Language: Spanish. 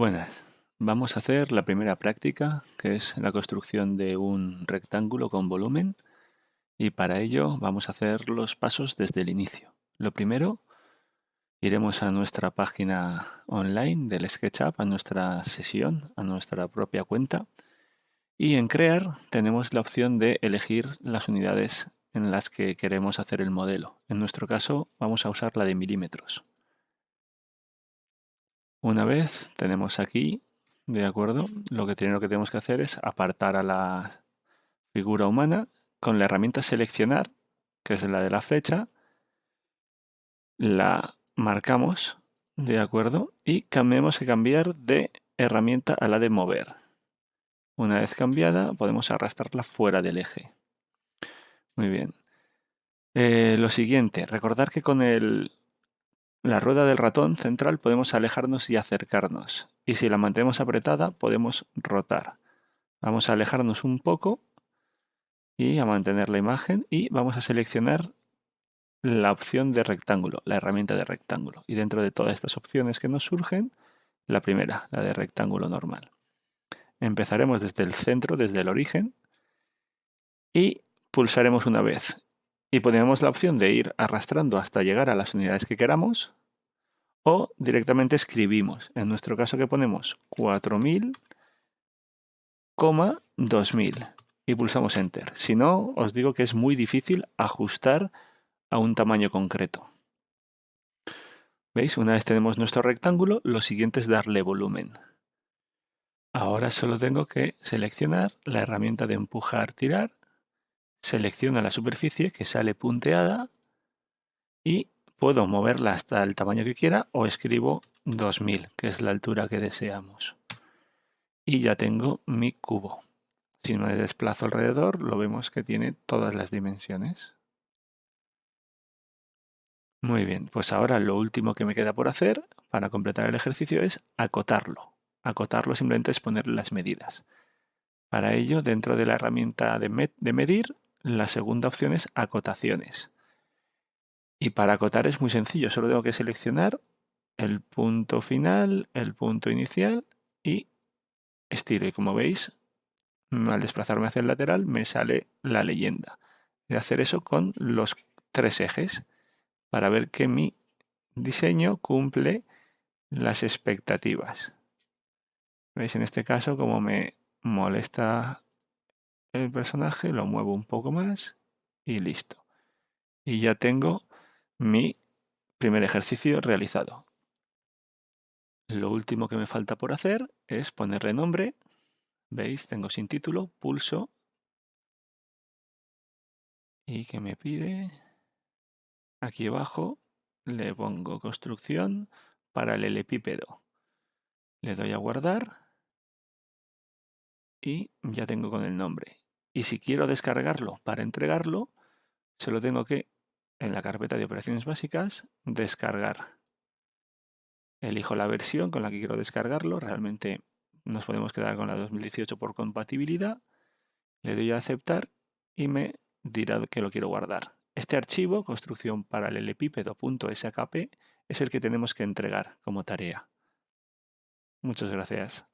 Buenas, vamos a hacer la primera práctica, que es la construcción de un rectángulo con volumen, y para ello vamos a hacer los pasos desde el inicio. Lo primero, iremos a nuestra página online del SketchUp, a nuestra sesión, a nuestra propia cuenta, y en Crear tenemos la opción de elegir las unidades en las que queremos hacer el modelo. En nuestro caso vamos a usar la de milímetros. Una vez tenemos aquí, de acuerdo, lo que tenemos que hacer es apartar a la figura humana con la herramienta seleccionar, que es la de la flecha, la marcamos, de acuerdo, y cambiamos que cambiar de herramienta a la de mover. Una vez cambiada, podemos arrastrarla fuera del eje. Muy bien. Eh, lo siguiente, recordar que con el la rueda del ratón central podemos alejarnos y acercarnos. Y si la mantenemos apretada podemos rotar. Vamos a alejarnos un poco y a mantener la imagen y vamos a seleccionar la opción de rectángulo, la herramienta de rectángulo. Y dentro de todas estas opciones que nos surgen, la primera, la de rectángulo normal. Empezaremos desde el centro, desde el origen, y pulsaremos una vez y ponemos la opción de ir arrastrando hasta llegar a las unidades que queramos o directamente escribimos. En nuestro caso que ponemos 4000, 2000 y pulsamos Enter. Si no, os digo que es muy difícil ajustar a un tamaño concreto. ¿Veis? Una vez tenemos nuestro rectángulo, lo siguiente es darle volumen. Ahora solo tengo que seleccionar la herramienta de empujar, tirar selecciono la superficie que sale punteada y puedo moverla hasta el tamaño que quiera o escribo 2000, que es la altura que deseamos. Y ya tengo mi cubo. Si me desplazo alrededor, lo vemos que tiene todas las dimensiones. Muy bien, pues ahora lo último que me queda por hacer para completar el ejercicio es acotarlo. Acotarlo simplemente es poner las medidas. Para ello, dentro de la herramienta de medir, la segunda opción es acotaciones. Y para acotar es muy sencillo, solo tengo que seleccionar el punto final, el punto inicial y estiro. Y como veis, al desplazarme hacia el lateral me sale la leyenda. De hacer eso con los tres ejes para ver que mi diseño cumple las expectativas. ¿Veis? En este caso, como me molesta el personaje, lo muevo un poco más y listo. Y ya tengo mi primer ejercicio realizado. Lo último que me falta por hacer es ponerle nombre. ¿Veis? Tengo sin título, pulso. ¿Y que me pide? Aquí abajo le pongo construcción para el paralelepípedo. Le doy a guardar y ya tengo con el nombre. Y si quiero descargarlo para entregarlo, se lo tengo que, en la carpeta de operaciones básicas, descargar. Elijo la versión con la que quiero descargarlo. Realmente nos podemos quedar con la 2018 por compatibilidad. Le doy a aceptar y me dirá que lo quiero guardar. Este archivo, construcción paralelepípedo.skp, es el que tenemos que entregar como tarea. Muchas gracias.